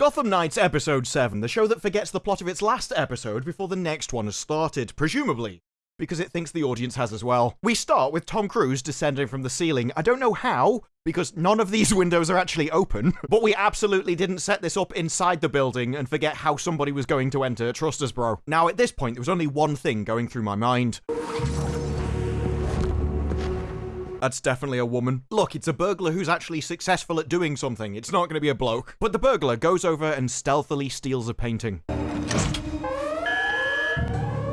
Gotham Knights Episode 7, the show that forgets the plot of its last episode before the next one has started, presumably because it thinks the audience has as well. We start with Tom Cruise descending from the ceiling. I don't know how, because none of these windows are actually open, but we absolutely didn't set this up inside the building and forget how somebody was going to enter. Trust us, bro. Now, at this point, there was only one thing going through my mind. That's definitely a woman. Look, it's a burglar who's actually successful at doing something. It's not going to be a bloke. But the burglar goes over and stealthily steals a painting.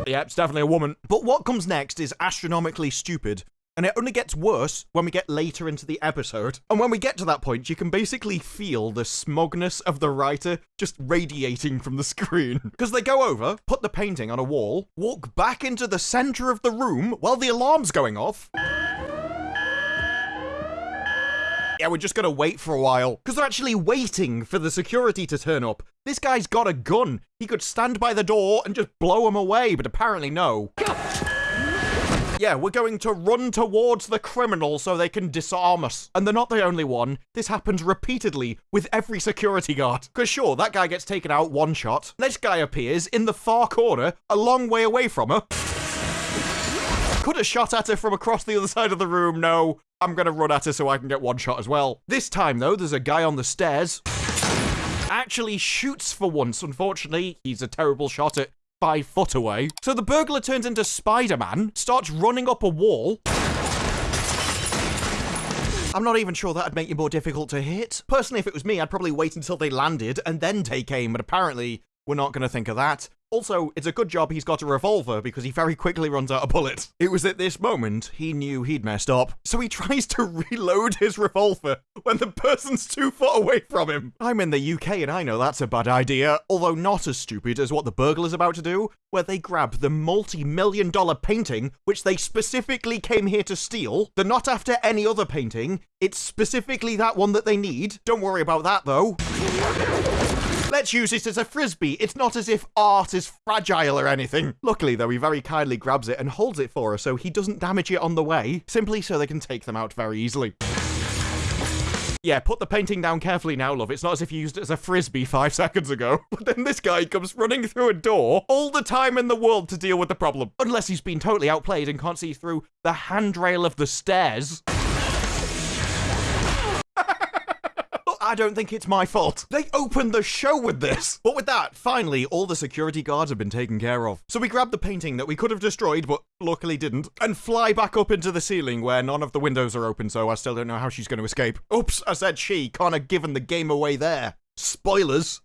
Yeah, it's definitely a woman. But what comes next is astronomically stupid. And it only gets worse when we get later into the episode. And when we get to that point, you can basically feel the smugness of the writer just radiating from the screen. Because they go over, put the painting on a wall, walk back into the center of the room while the alarm's going off. Yeah, we're just gonna wait for a while. Because they're actually waiting for the security to turn up. This guy's got a gun. He could stand by the door and just blow him away, but apparently no. Yeah, we're going to run towards the criminal so they can disarm us. And they're not the only one. This happens repeatedly with every security guard. Because sure, that guy gets taken out one shot. This guy appears in the far corner, a long way away from her. Could have shot at her from across the other side of the room. No, I'm gonna run at her so I can get one shot as well. This time, though, there's a guy on the stairs. Actually shoots for once. Unfortunately, he's a terrible shot at five foot away. So the burglar turns into Spider-Man, starts running up a wall. I'm not even sure that'd make you more difficult to hit. Personally, if it was me, I'd probably wait until they landed and then take aim, but apparently we're not going to think of that. Also, it's a good job he's got a revolver because he very quickly runs out of bullets. It was at this moment he knew he'd messed up, so he tries to reload his revolver when the person's two foot away from him. I'm in the UK and I know that's a bad idea, although not as stupid as what the burglar's about to do, where they grab the multi-million dollar painting which they specifically came here to steal. They're not after any other painting, it's specifically that one that they need. Don't worry about that though. Let's use it as a frisbee. It's not as if art is fragile or anything. Luckily, though, he very kindly grabs it and holds it for us so he doesn't damage it on the way, simply so they can take them out very easily. Yeah, put the painting down carefully now, love. It's not as if you used it as a frisbee five seconds ago. But then this guy comes running through a door all the time in the world to deal with the problem. Unless he's been totally outplayed and can't see through the handrail of the stairs. I don't think it's my fault. They opened the show with this. But with that, finally, all the security guards have been taken care of. So we grab the painting that we could have destroyed, but luckily didn't, and fly back up into the ceiling where none of the windows are open, so I still don't know how she's going to escape. Oops, I said she. Can't have given the game away there. Spoilers.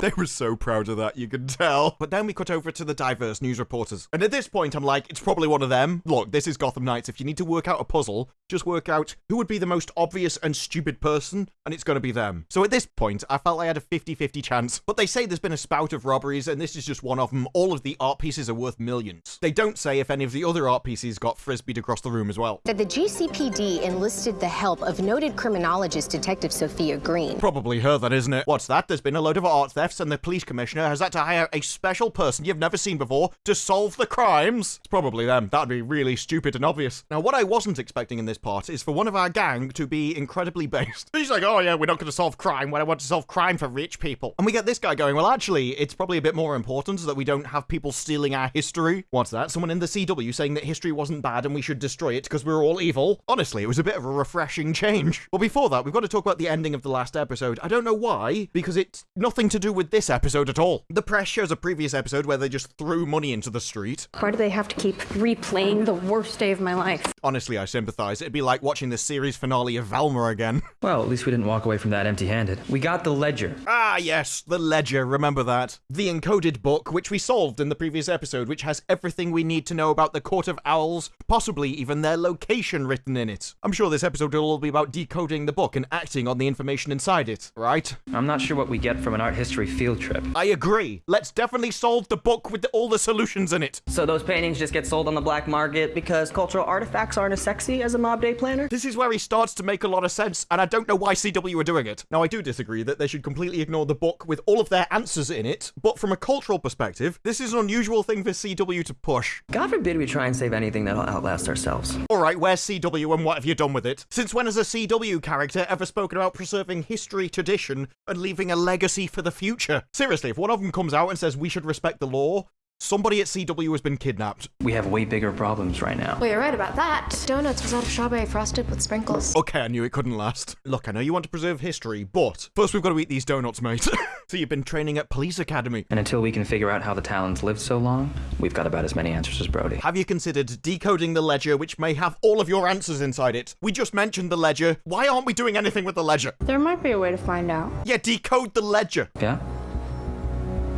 They were so proud of that, you could tell. But then we cut over to the diverse news reporters. And at this point, I'm like, it's probably one of them. Look, this is Gotham Knights. If you need to work out a puzzle, just work out who would be the most obvious and stupid person, and it's going to be them. So at this point, I felt I had a 50-50 chance. But they say there's been a spout of robberies, and this is just one of them. All of the art pieces are worth millions. They don't say if any of the other art pieces got frisbeed across the room as well. That the GCPD enlisted the help of noted criminologist Detective Sophia Green. Probably her, that isn't it? What's that? There's been a load of art and the police commissioner has had to hire a special person you've never seen before to solve the crimes. It's probably them. That'd be really stupid and obvious. Now, what I wasn't expecting in this part is for one of our gang to be incredibly based. He's like, oh yeah, we're not going to solve crime when I want to solve crime for rich people. And we get this guy going, well, actually, it's probably a bit more important that we don't have people stealing our history. What's that? Someone in the CW saying that history wasn't bad and we should destroy it because we're all evil? Honestly, it was a bit of a refreshing change. But before that, we've got to talk about the ending of the last episode. I don't know why, because it's nothing to do with this episode at all. The press shows a previous episode where they just threw money into the street. Why do they have to keep replaying the worst day of my life? Honestly, I sympathize. It'd be like watching the series finale of Velma again. Well, at least we didn't walk away from that empty handed. We got the ledger. Ah, yes, the ledger, remember that. The encoded book, which we solved in the previous episode, which has everything we need to know about the Court of Owls, possibly even their location written in it. I'm sure this episode will all be about decoding the book and acting on the information inside it, right? I'm not sure what we get from an art history field trip. I agree. Let's definitely solve the book with all the solutions in it. So those paintings just get sold on the black market because cultural artifacts aren't as sexy as a mob day planner? This is where he starts to make a lot of sense, and I don't know why CW are doing it. Now, I do disagree that they should completely ignore the book with all of their answers in it, but from a cultural perspective, this is an unusual thing for CW to push. God forbid we try and save anything that'll outlast ourselves. Alright, where's CW and what have you done with it? Since when has a CW character ever spoken about preserving history, tradition, and leaving a legacy for the future? Seriously, if one of them comes out and says we should respect the law, somebody at CW has been kidnapped. We have way bigger problems right now. Well, you're right about that. Donuts was out of strawberry frosted with sprinkles. Okay, I knew it couldn't last. Look, I know you want to preserve history, but first we've got to eat these donuts, mate. so you've been training at police academy. And until we can figure out how the Talons lived so long, we've got about as many answers as Brody. Have you considered decoding the ledger, which may have all of your answers inside it? We just mentioned the ledger. Why aren't we doing anything with the ledger? There might be a way to find out. Yeah, decode the ledger. Yeah?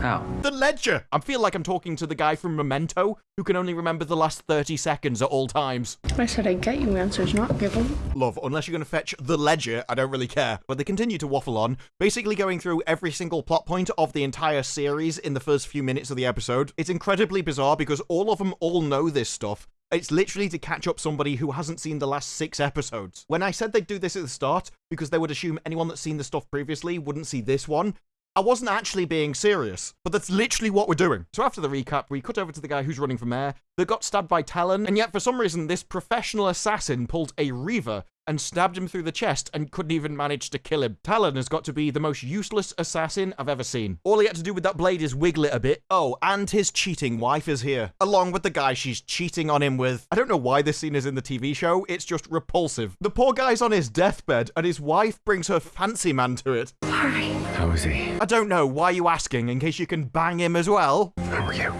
How? The ledger! I feel like I'm talking to the guy from Memento, who can only remember the last 30 seconds at all times. I said I'd get you answers, not give them. Love, unless you're going to fetch the ledger, I don't really care. But they continue to waffle on, basically going through every single plot point of the entire series in the first few minutes of the episode. It's incredibly bizarre because all of them all know this stuff. It's literally to catch up somebody who hasn't seen the last six episodes. When I said they'd do this at the start, because they would assume anyone that's seen the stuff previously wouldn't see this one, I wasn't actually being serious, but that's literally what we're doing. So after the recap, we cut over to the guy who's running for mayor that got stabbed by Talon, and yet for some reason this professional assassin pulled a Reva and stabbed him through the chest and couldn't even manage to kill him. Talon has got to be the most useless assassin I've ever seen. All he had to do with that blade is wiggle it a bit. Oh, and his cheating wife is here, along with the guy she's cheating on him with. I don't know why this scene is in the TV show, it's just repulsive. The poor guy's on his deathbed, and his wife brings her fancy man to it. How is he? I don't know, why are you asking, in case you can bang him as well? How are you?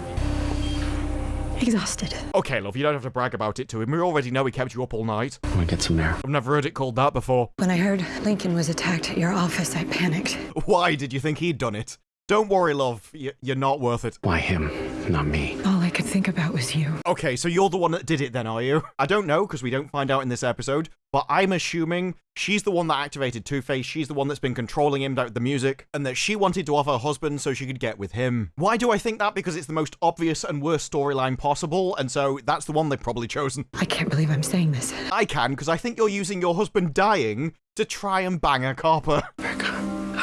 Exhausted. Okay, love, you don't have to brag about it to him. We already know he kept you up all night. Want to get some air? I've never heard it called that before. When I heard Lincoln was attacked at your office, I panicked. Why did you think he'd done it? Don't worry, love. Y- you're not worth it. Why him, not me? All I could think about was you. Okay, so you're the one that did it then, are you? I don't know, because we don't find out in this episode, but I'm assuming she's the one that activated Two-Face, she's the one that's been controlling him with the music, and that she wanted to off her husband so she could get with him. Why do I think that? Because it's the most obvious and worst storyline possible, and so that's the one they've probably chosen. I can't believe I'm saying this. I can, because I think you're using your husband dying to try and bang a copper.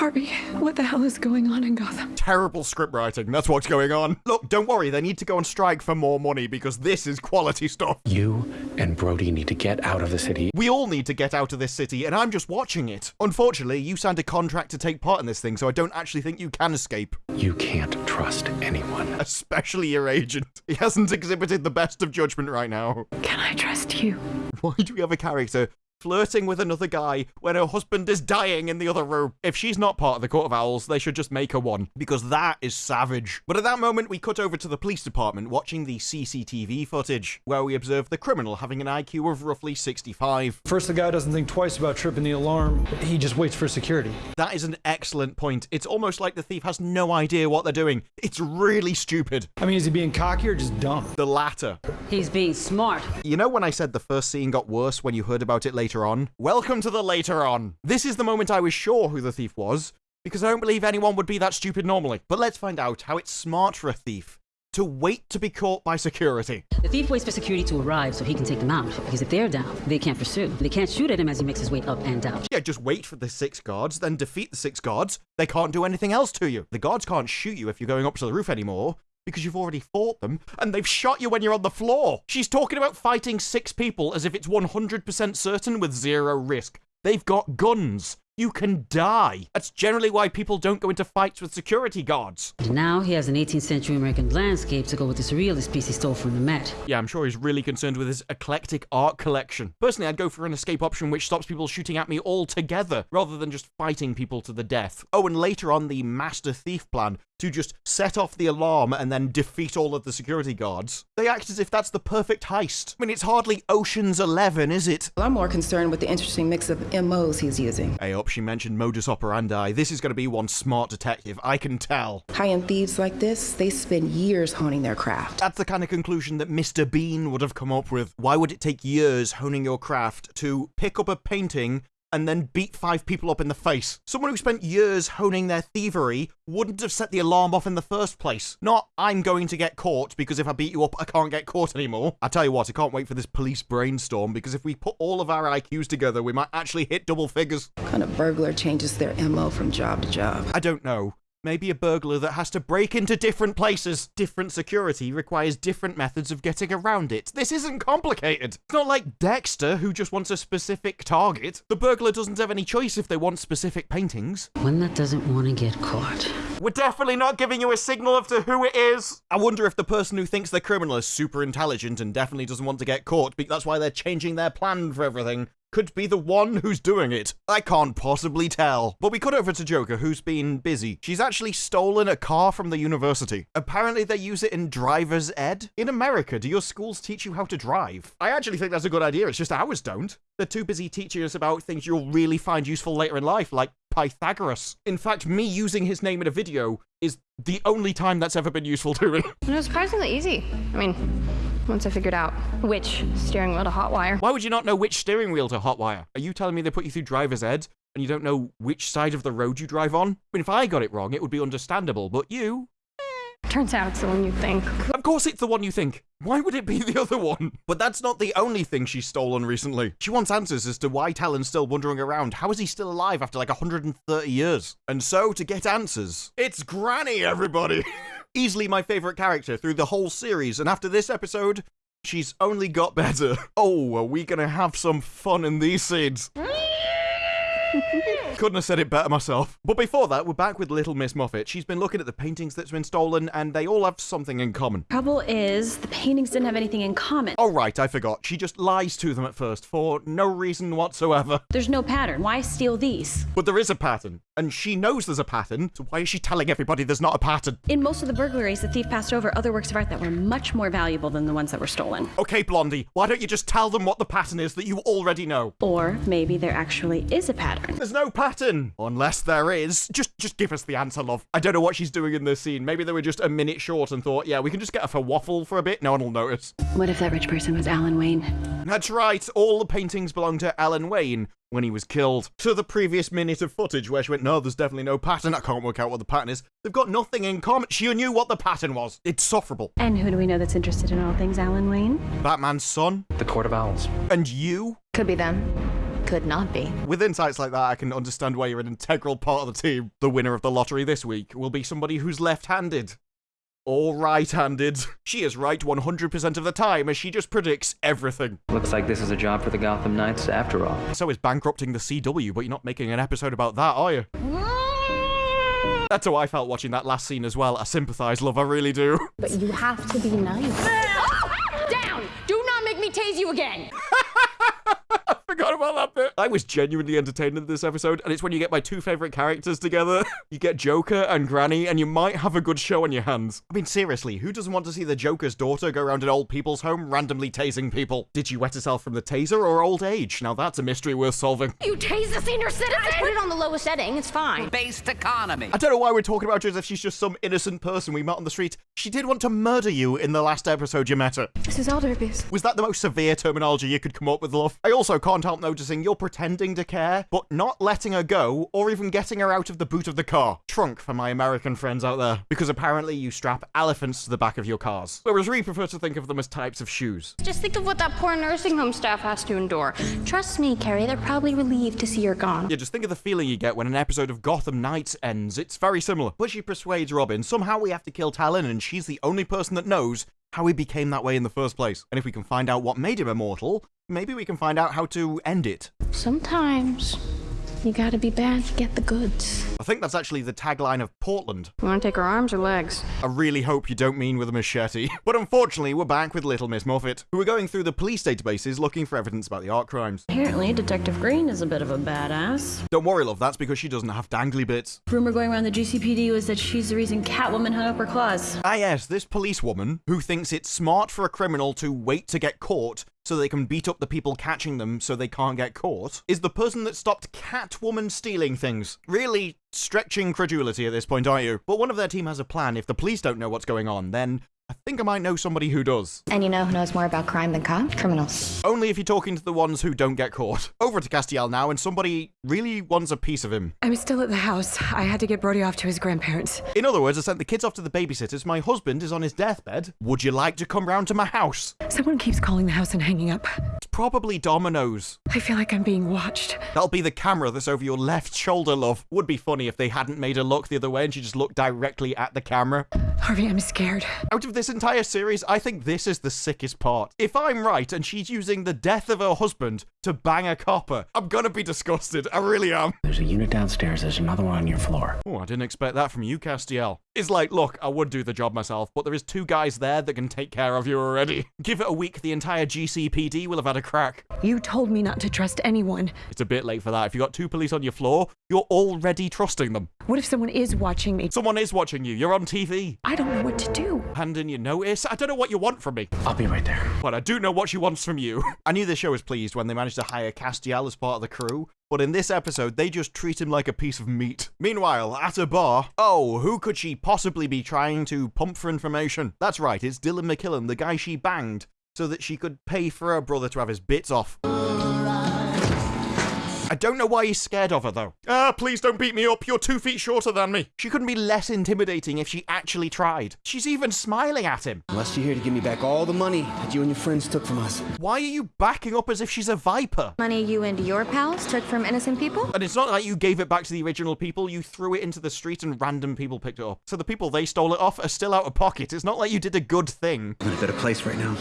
Harvey, what the hell is going on in Gotham? Terrible script writing, that's what's going on. Look, don't worry, they need to go on strike for more money because this is quality stuff. You and Brody need to get out of the city. We all need to get out of this city, and I'm just watching it. Unfortunately, you signed a contract to take part in this thing, so I don't actually think you can escape. You can't trust anyone. Especially your agent. He hasn't exhibited the best of judgment right now. Can I trust you? Why do we have a character flirting with another guy when her husband is dying in the other room? If she's not part of the Court of Owls, they should just make her one, because that is savage. But at that moment, we cut over to the police department watching the CCTV footage, where we observe the criminal having an IQ of roughly 65. First, the guy doesn't think twice about tripping the alarm. He just waits for security. That is an excellent point. It's almost like the thief has no idea what they're doing. It's really stupid. I mean, is he being cocky or just dumb? The latter. He's being smart. You know when I said the first scene got worse when you heard about it later on? Welcome to the later on. This is the moment I was sure who the thief was, because I don't believe anyone would be that stupid normally. But let's find out how it's smart for a thief to wait to be caught by security. The thief waits for security to arrive so he can take them out. Because if they're down, they can't pursue. They can't shoot at him as he makes his way up and out. Yeah, just wait for the six guards, then defeat the six guards. They can't do anything else to you. The guards can't shoot you if you're going up to the roof anymore. Because you've already fought them, and they've shot you when you're on the floor. She's talking about fighting six people as if it's 100% certain with zero risk. They've got guns. You can die. That's generally why people don't go into fights with security guards. And now he has an 18th century American landscape to go with the surrealist piece he stole from the Met. Yeah, I'm sure he's really concerned with his eclectic art collection. Personally, I'd go for an escape option which stops people shooting at me altogether, rather than just fighting people to the death. Oh, and later on, the Master Thief plan to just set off the alarm and then defeat all of the security guards. They act as if that's the perfect heist. I mean, it's hardly Ocean's Eleven, is it? I'm more concerned with the interesting mix of MOs he's using. Hey up, she mentioned modus operandi. This is going to be one smart detective, I can tell. High-end thieves like this, they spend years honing their craft. That's the kind of conclusion that Mr. Bean would have come up with. Why would it take years honing your craft to pick up a painting and then beat five people up in the face. Someone who spent years honing their thievery wouldn't have set the alarm off in the first place. Not, I'm going to get caught because if I beat you up, I can't get caught anymore. I tell you what, I can't wait for this police brainstorm because if we put all of our IQs together, we might actually hit double figures. What kind of burglar changes their MO from job to job? I don't know. Maybe a burglar that has to break into different places. Different security requires different methods of getting around it. This isn't complicated. It's not like Dexter, who just wants a specific target. The burglar doesn't have any choice if they want specific paintings. One that doesn't want to get caught. We're definitely not giving you a signal of to who it is. I wonder if the person who thinks they're criminal is super intelligent and definitely doesn't want to get caught, that's why they're changing their plan for everything could be the one who's doing it. I can't possibly tell. But we cut over to Joker, who's been busy. She's actually stolen a car from the university. Apparently, they use it in driver's ed. In America, do your schools teach you how to drive? I actually think that's a good idea. It's just ours don't. They're too busy teaching us about things you'll really find useful later in life, like Pythagoras. In fact, me using his name in a video is the only time that's ever been useful to me. It was surprisingly easy. I mean, once I figured out which steering wheel to hotwire. Why would you not know which steering wheel to hotwire? Are you telling me they put you through driver's ed and you don't know which side of the road you drive on? I mean, if I got it wrong, it would be understandable, but you, Turns out it's the one you think. Of course it's the one you think. Why would it be the other one? But that's not the only thing she's stolen recently. She wants answers as to why Talon's still wandering around. How is he still alive after like 130 years? And so, to get answers, it's Granny, everybody! Easily my favourite character through the whole series, and after this episode, she's only got better. Oh, are we gonna have some fun in these scenes? Couldn't have said it better myself. But before that, we're back with Little Miss Muffet. She's been looking at the paintings that's been stolen, and they all have something in common. Trouble is, the paintings didn't have anything in common. Oh, right, I forgot. She just lies to them at first for no reason whatsoever. There's no pattern. Why steal these? But there is a pattern, and she knows there's a pattern, so why is she telling everybody there's not a pattern? In most of the burglaries, the thief passed over other works of art that were much more valuable than the ones that were stolen. Okay, Blondie, why don't you just tell them what the pattern is that you already know? Or maybe there actually is a pattern. There's no pattern. Unless there is. Just just give us the answer, love. I don't know what she's doing in this scene. Maybe they were just a minute short and thought, yeah, we can just get her for waffle for a bit. No one will notice. What if that rich person was Alan Wayne? That's right. All the paintings belong to Alan Wayne when he was killed. To the previous minute of footage where she went, no, there's definitely no pattern. I can't work out what the pattern is. They've got nothing in common. She knew what the pattern was. It's sufferable. And who do we know that's interested in all things Alan Wayne? Batman's son. The Court of Owls. And you? Could be them. Could not be. With insights like that, I can understand why you're an integral part of the team. The winner of the lottery this week will be somebody who's left-handed. Or right-handed. She is right 100% of the time as she just predicts everything. Looks like this is a job for the Gotham Knights after all. So is bankrupting the CW, but you're not making an episode about that, are you? That's how I felt watching that last scene as well. I sympathise, love, I really do. But you have to be nice. Down! Do not make me tase you again! Forgot about that bit. I was genuinely entertained in this episode, and it's when you get my two favourite characters together. you get Joker and Granny, and you might have a good show on your hands. I mean, seriously, who doesn't want to see the Joker's daughter go around an old people's home randomly tasing people? Did she wet herself from the taser or old age? Now that's a mystery worth solving. You tase the senior citizen! I put it on the lowest setting. It's fine. Based economy. I don't know why we're talking about her as if she's just some innocent person we met on the street. She did want to murder you in the last episode you met her. This is elder abuse. Was that the most severe terminology you could come up with, love? I also can't help noticing you're pretending to care, but not letting her go, or even getting her out of the boot of the car. Trunk for my American friends out there. Because apparently you strap elephants to the back of your cars. Whereas we prefer to think of them as types of shoes. Just think of what that poor nursing home staff has to endure. Trust me, Carrie, they're probably relieved to see you're gone. Yeah, just think of the feeling you get when an episode of Gotham Knights ends. It's very similar. But she persuades Robin, somehow we have to kill Talon, and she's the only person that knows how he became that way in the first place. And if we can find out what made him immortal, maybe we can find out how to end it. Sometimes you gotta be bad to get the goods. I think that's actually the tagline of Portland. You wanna take her arms or legs? I really hope you don't mean with a machete. But unfortunately, we're back with Little Miss Muffet, who are going through the police databases looking for evidence about the art crimes. Apparently, Detective Green is a bit of a badass. Don't worry, love, that's because she doesn't have dangly bits. Rumor going around the GCPD was that she's the reason Catwoman hung up her claws. Ah yes, this policewoman, who thinks it's smart for a criminal to wait to get caught, so they can beat up the people catching them so they can't get caught, is the person that stopped Catwoman stealing things. Really stretching credulity at this point, aren't you? But one of their team has a plan. If the police don't know what's going on, then think I might know somebody who does. And you know who knows more about crime than cops? Criminals. Only if you're talking to the ones who don't get caught. Over to Castiel now, and somebody really wants a piece of him. I'm still at the house. I had to get Brody off to his grandparents. In other words, I sent the kids off to the babysitters. My husband is on his deathbed. Would you like to come round to my house? Someone keeps calling the house and hanging up. It's probably Domino's. I feel like I'm being watched. That'll be the camera that's over your left shoulder, love. Would be funny if they hadn't made her look the other way and she just looked directly at the camera. Harvey, I'm scared. Out of this entire series, I think this is the sickest part. If I'm right and she's using the death of her husband to bang a copper, I'm gonna be disgusted. I really am. There's a unit downstairs. There's another one on your floor. Oh, I didn't expect that from you, Castiel. It's like, look, I would do the job myself, but there is two guys there that can take care of you already. Give it a week, the entire GCPD will have had a crack. You told me not to trust anyone. It's a bit late for that. If you got two police on your floor, you're already trusting them. What if someone is watching me? Someone is watching you. You're on TV. I don't know what to do. Hand in your notice. I don't know what you want from me. I'll be right there. But I do know what she wants from you. I knew the show was pleased when they managed to hire Castiel as part of the crew, but in this episode, they just treat him like a piece of meat. Meanwhile, at a bar, oh, who could she possibly be trying to pump for information? That's right, it's Dylan McKillen, the guy she banged, so that she could pay for her brother to have his bits off. I don't know why he's scared of her, though. Ah, please don't beat me up. You're two feet shorter than me. She couldn't be less intimidating if she actually tried. She's even smiling at him. Unless you're here to give me back all the money that you and your friends took from us. Why are you backing up as if she's a viper? Money you and your pals took from innocent people? And it's not like you gave it back to the original people, you threw it into the street and random people picked it up. So the people they stole it off are still out of pocket. It's not like you did a good thing. I'm in a better place right now.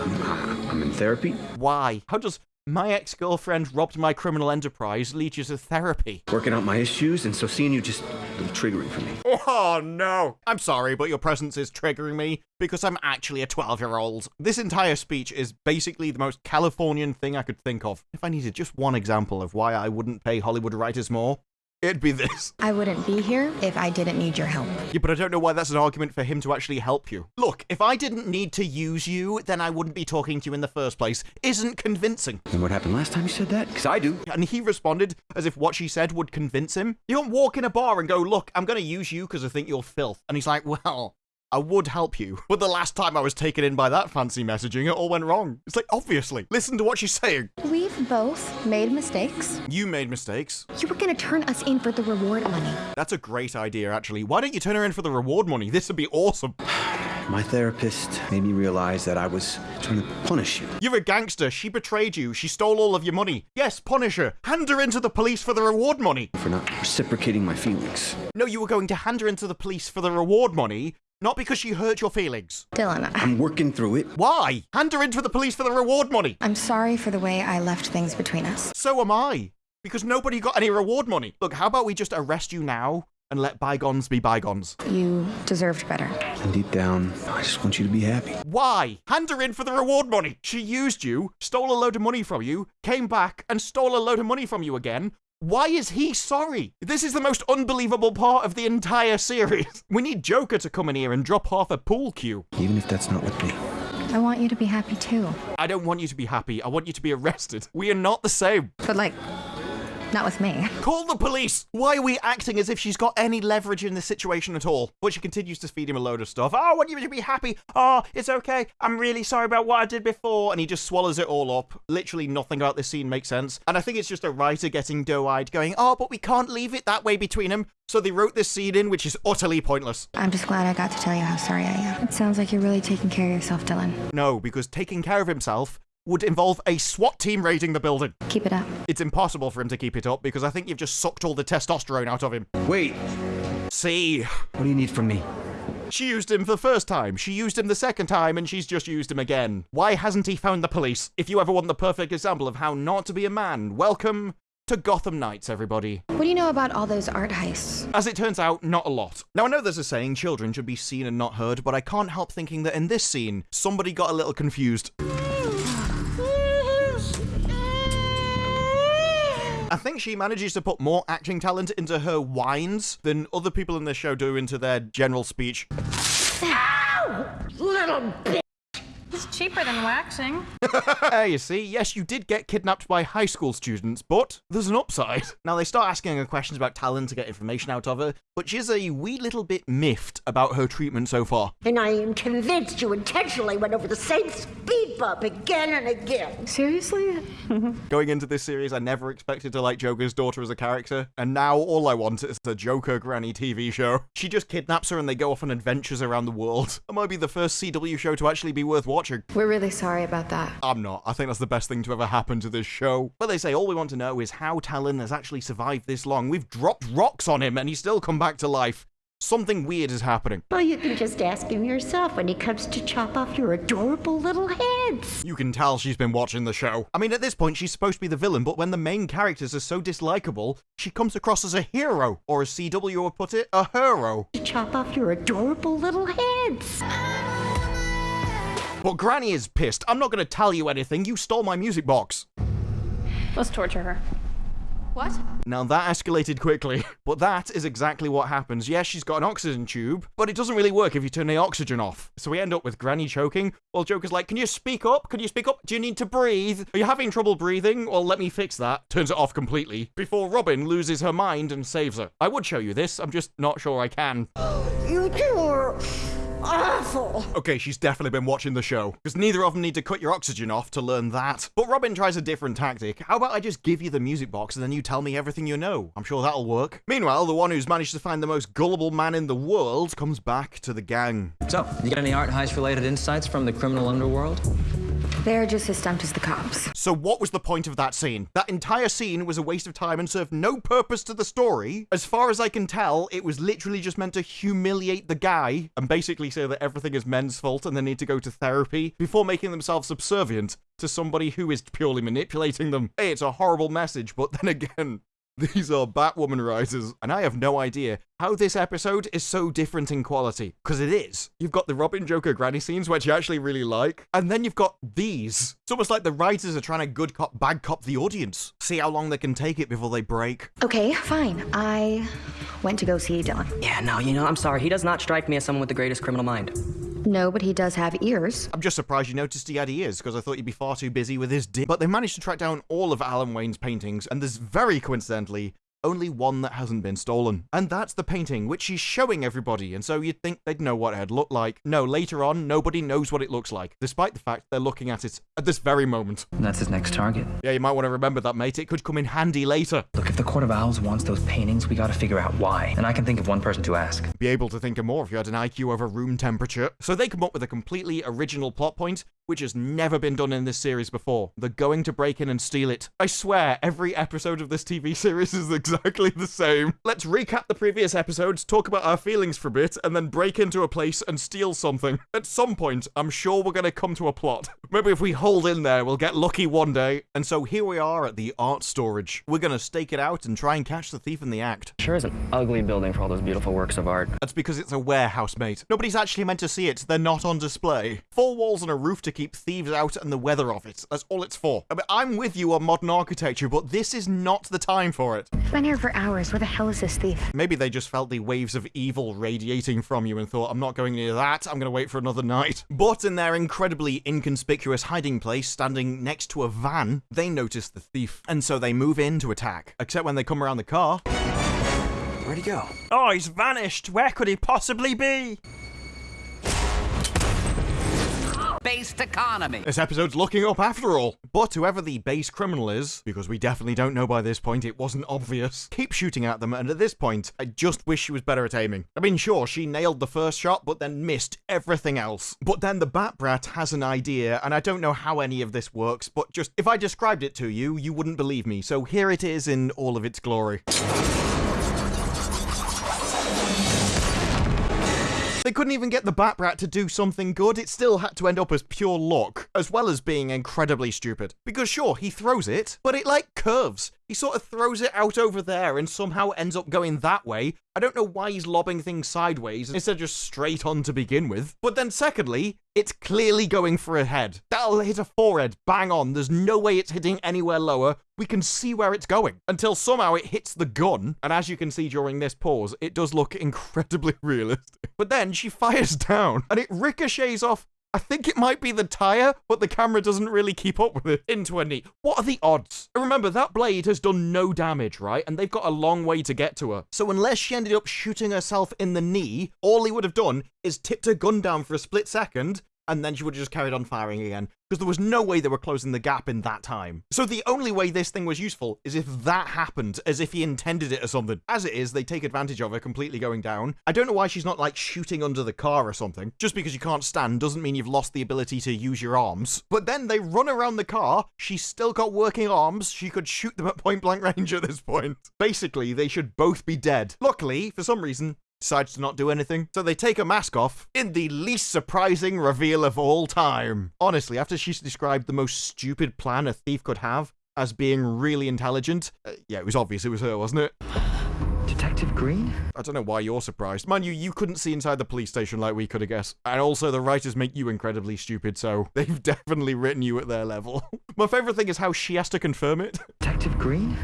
I'm, I'm in therapy. Why? How does my ex girlfriend robbed my criminal enterprise lead you to therapy? Working out my issues, and so seeing you just a little triggering for me. Oh no! I'm sorry, but your presence is triggering me because I'm actually a 12 year old. This entire speech is basically the most Californian thing I could think of. If I needed just one example of why I wouldn't pay Hollywood writers more, It'd be this. I wouldn't be here if I didn't need your help. Yeah, but I don't know why that's an argument for him to actually help you. Look, if I didn't need to use you, then I wouldn't be talking to you in the first place. Isn't convincing. And what happened last time you said that? Because I do. And he responded as if what she said would convince him. You don't walk in a bar and go, look, I'm going to use you because I think you're filth. And he's like, well, I would help you. But the last time I was taken in by that fancy messaging, it all went wrong. It's like, obviously. Listen to what she's saying. We've both made mistakes. You made mistakes. You were gonna turn us in for the reward money. That's a great idea, actually. Why don't you turn her in for the reward money? This would be awesome. My therapist made me realize that I was trying to punish you. You're a gangster. She betrayed you. She stole all of your money. Yes, punish her. Hand her into the police for the reward money. For not reciprocating my feelings. No, you were going to hand her into the police for the reward money, not because she hurt your feelings. Dylan, I- I'm working through it. Why? Hand her into the police for the reward money. I'm sorry for the way I left things between us. So am I. Because nobody got any reward money. Look, how about we just arrest you now and let bygones be bygones? You deserved better. And deep down, I just want you to be happy. Why? Hand her in for the reward money. She used you, stole a load of money from you, came back and stole a load of money from you again. Why is he sorry? This is the most unbelievable part of the entire series. We need Joker to come in here and drop half a pool cue. Even if that's not with me. I want you to be happy too. I don't want you to be happy. I want you to be arrested. We are not the same. But like, not with me. Call the police! Why are we acting as if she's got any leverage in this situation at all? But she continues to feed him a load of stuff. Oh, I want you to be happy. Oh, it's okay. I'm really sorry about what I did before. And he just swallows it all up. Literally nothing about this scene makes sense. And I think it's just a writer getting doe-eyed going, oh, but we can't leave it that way between them. So they wrote this scene in, which is utterly pointless. I'm just glad I got to tell you how sorry I am. It sounds like you're really taking care of yourself, Dylan. No, because taking care of himself would involve a SWAT team raiding the building. Keep it up. It's impossible for him to keep it up because I think you've just sucked all the testosterone out of him. Wait. See? What do you need from me? She used him for the first time, she used him the second time, and she's just used him again. Why hasn't he found the police? If you ever want the perfect example of how not to be a man, welcome to Gotham Knights, everybody. What do you know about all those art heists? As it turns out, not a lot. Now, I know there's a saying children should be seen and not heard, but I can't help thinking that in this scene, somebody got a little confused. I think she manages to put more acting talent into her whines than other people in the show do into their general speech. Ow! Little bitch! It's cheaper than waxing. There you see, yes, you did get kidnapped by high school students, but there's an upside. Now, they start asking her questions about Talon to get information out of her, but she's a wee little bit miffed about her treatment so far. And I am convinced you intentionally went over the same speed bump again and again. Seriously? Going into this series, I never expected to like Joker's daughter as a character, and now all I want is a Joker Granny TV show. She just kidnaps her and they go off on adventures around the world. It might be the first CW show to actually be worth watching. We're really sorry about that. I'm not. I think that's the best thing to ever happen to this show. But they say all we want to know is how Talon has actually survived this long. We've dropped rocks on him and he's still come back to life. Something weird is happening. Well, you can just ask him yourself when he comes to chop off your adorable little heads. You can tell she's been watching the show. I mean, at this point, she's supposed to be the villain, but when the main characters are so dislikable, she comes across as a hero, or as CW would put it, a hero. To chop off your adorable little heads. But Granny is pissed. I'm not going to tell you anything. You stole my music box. Let's torture her. What? Now that escalated quickly, but that is exactly what happens. Yes, she's got an oxygen tube, but it doesn't really work if you turn the oxygen off. So we end up with Granny choking, while Joker's like, can you speak up? Can you speak up? Do you need to breathe? Are you having trouble breathing? Well, let me fix that. Turns it off completely, before Robin loses her mind and saves her. I would show you this, I'm just not sure I can. You two are awful. Okay, she's definitely been watching the show, because neither of them need to cut your oxygen off to learn that. But Robin tries a different tactic. How about I just give you the music box and then you tell me everything you know? I'm sure that'll work. Meanwhile, the one who's managed to find the most gullible man in the world comes back to the gang. So, you got any art heist related insights from the criminal underworld? They're just as stumped as the cops. So what was the point of that scene? That entire scene was a waste of time and served no purpose to the story. As far as I can tell, it was literally just meant to humiliate the guy and basically say that everything is men's fault and they need to go to therapy before making themselves subservient to somebody who is purely manipulating them. Hey, it's a horrible message, but then again, these are Batwoman rises, and I have no idea how this episode is so different in quality. Because it is. You've got the Robin Joker granny scenes, which you actually really like, and then you've got these. It's almost like the writers are trying to good cop, bad cop the audience. See how long they can take it before they break. Okay, fine. I went to go see Dylan. Yeah, no, you know, I'm sorry. He does not strike me as someone with the greatest criminal mind. No, but he does have ears. I'm just surprised you noticed he had ears, because I thought you'd be far too busy with his dick. But they managed to track down all of Alan Wayne's paintings, and there's very coincidentally only one that hasn't been stolen. And that's the painting, which she's showing everybody, and so you'd think they'd know what it had looked like. No, later on, nobody knows what it looks like, despite the fact they're looking at it at this very moment. That's his next target. Yeah, you might want to remember that, mate. It could come in handy later. Look, if the Court of Owls wants those paintings, we gotta figure out why. And I can think of one person to ask. Be able to think of more if you had an IQ over room temperature. So they come up with a completely original plot point, which has never been done in this series before. They're going to break in and steal it. I swear, every episode of this TV series is exactly the same. Let's recap the previous episodes, talk about our feelings for a bit, and then break into a place and steal something. At some point, I'm sure we're going to come to a plot. Maybe if we hold in there, we'll get lucky one day. And so here we are at the art storage. We're going to stake it out and try and catch the thief in the act. Sure is an ugly building for all those beautiful works of art. That's because it's a warehouse, mate. Nobody's actually meant to see it. They're not on display. Four walls and a roof to keep thieves out and the weather off it. That's all it's for. I mean, I'm with you on modern architecture, but this is not the time for it. Been here for hours. Where the hell is this thief? Maybe they just felt the waves of evil radiating from you and thought, I'm not going near that. I'm going to wait for another night. But in their incredibly inconspicuous hiding place, standing next to a van, they notice the thief. And so they move in to attack. Except when they come around the car. Where'd he go? Oh, he's vanished. Where could he possibly be? Based economy. This episode's looking up after all. But whoever the base criminal is, because we definitely don't know by this point, it wasn't obvious, keep shooting at them, and at this point, I just wish she was better at aiming. I mean, sure, she nailed the first shot, but then missed everything else. But then the Bat Brat has an idea, and I don't know how any of this works, but just if I described it to you, you wouldn't believe me, so here it is in all of its glory. They couldn't even get the Bat Brat to do something good, it still had to end up as pure luck, as well as being incredibly stupid. Because sure, he throws it, but it like curves. He sort of throws it out over there and somehow ends up going that way. I don't know why he's lobbing things sideways instead of just straight on to begin with. But then secondly, it's clearly going for a head. That'll hit a forehead, bang on. There's no way it's hitting anywhere lower. We can see where it's going until somehow it hits the gun. And as you can see during this pause, it does look incredibly realistic. But then she fires down and it ricochets off I think it might be the tire, but the camera doesn't really keep up with it. Into a knee. What are the odds? Remember, that blade has done no damage, right? And they've got a long way to get to her. So unless she ended up shooting herself in the knee, all he would have done is tipped her gun down for a split second, and then she would have just carried on firing again because there was no way they were closing the gap in that time. So the only way this thing was useful is if that happened, as if he intended it or something. As it is, they take advantage of her completely going down. I don't know why she's not like shooting under the car or something. Just because you can't stand doesn't mean you've lost the ability to use your arms. But then they run around the car, she's still got working arms, she could shoot them at point blank range at this point. Basically, they should both be dead. Luckily, for some reason, decides to not do anything. So they take a mask off in the least surprising reveal of all time. Honestly, after she's described the most stupid plan a thief could have as being really intelligent, uh, yeah, it was obvious it was her, wasn't it? Detective Green? I don't know why you're surprised. Mind you, you couldn't see inside the police station like we could have guessed. And also, the writers make you incredibly stupid, so they've definitely written you at their level. My favourite thing is how she has to confirm it. Detective Green?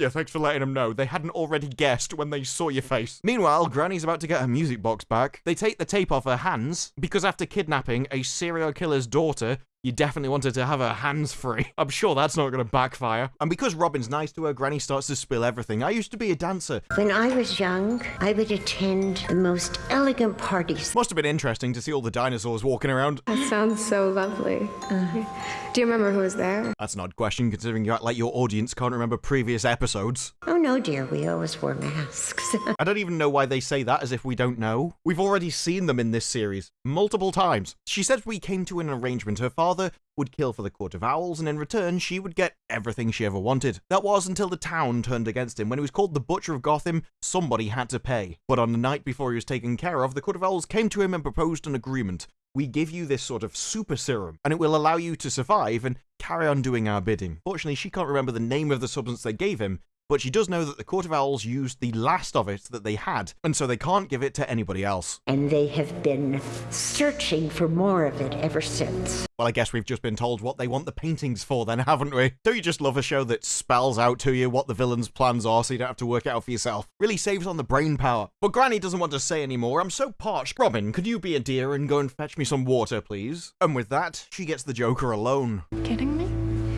Yeah, thanks for letting them know. They hadn't already guessed when they saw your face. Meanwhile, Granny's about to get her music box back. They take the tape off her hands because after kidnapping a serial killer's daughter, you definitely wanted to have her hands free. I'm sure that's not going to backfire. And because Robin's nice to her, Granny starts to spill everything. I used to be a dancer. When I was young, I would attend the most elegant parties. Must have been interesting to see all the dinosaurs walking around. That sounds so lovely. Uh, do you remember who was there? That's an odd question considering you act like your audience can't remember previous episodes. Oh no, dear, we always wore masks. I don't even know why they say that as if we don't know. We've already seen them in this series multiple times. She says we came to an arrangement. Her father would kill for the Court of Owls, and in return, she would get everything she ever wanted. That was until the town turned against him. When he was called the Butcher of Gotham, somebody had to pay. But on the night before he was taken care of, the Court of Owls came to him and proposed an agreement. We give you this sort of super serum, and it will allow you to survive and carry on doing our bidding. Fortunately, she can't remember the name of the substance they gave him, but she does know that the Court of Owls used the last of it that they had, and so they can't give it to anybody else. And they have been searching for more of it ever since. Well, I guess we've just been told what they want the paintings for then, haven't we? Don't you just love a show that spells out to you what the villain's plans are so you don't have to work it out for yourself? Really saves on the brain power. But Granny doesn't want to say anymore. I'm so parched. Robin, could you be a dear and go and fetch me some water, please? And with that, she gets the Joker alone. Kidding me?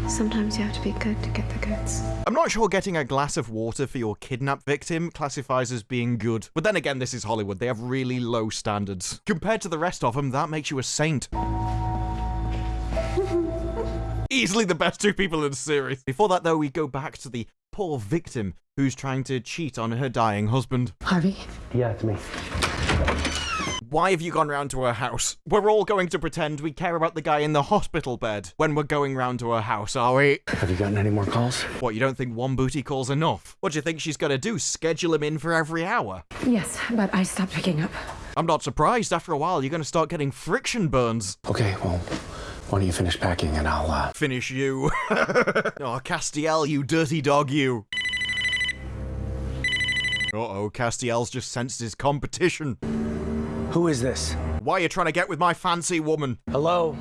Sometimes you have to be good to get the goods. I'm not sure getting a glass of water for your kidnapped victim classifies as being good. But then again, this is Hollywood. They have really low standards. Compared to the rest of them, that makes you a saint. Easily the best two people in the series. Before that, though, we go back to the poor victim who's trying to cheat on her dying husband. Harvey? Yeah, it's me. Why have you gone round to her house? We're all going to pretend we care about the guy in the hospital bed when we're going round to her house, are we? Have you gotten any more calls? What, you don't think one booty call's enough? What do you think she's gonna do? Schedule him in for every hour? Yes, but I stopped picking up. I'm not surprised. After a while, you're gonna start getting friction burns. Okay, well, why don't you finish packing and I'll, uh... Finish you. oh, Castiel, you dirty dog, you. Uh-oh, Castiel's just sensed his competition. Who is this? Why are you trying to get with my fancy woman? Hello?